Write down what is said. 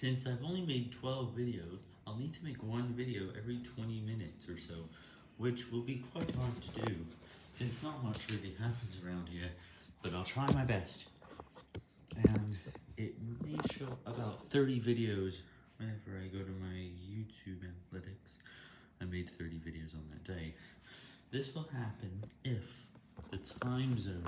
Since I've only made 12 videos, I'll need to make one video every 20 minutes or so, which will be quite hard to do, since not much really happens around here, but I'll try my best. And it may show about 30 videos whenever I go to my YouTube analytics. I made 30 videos on that day. This will happen if the time zone.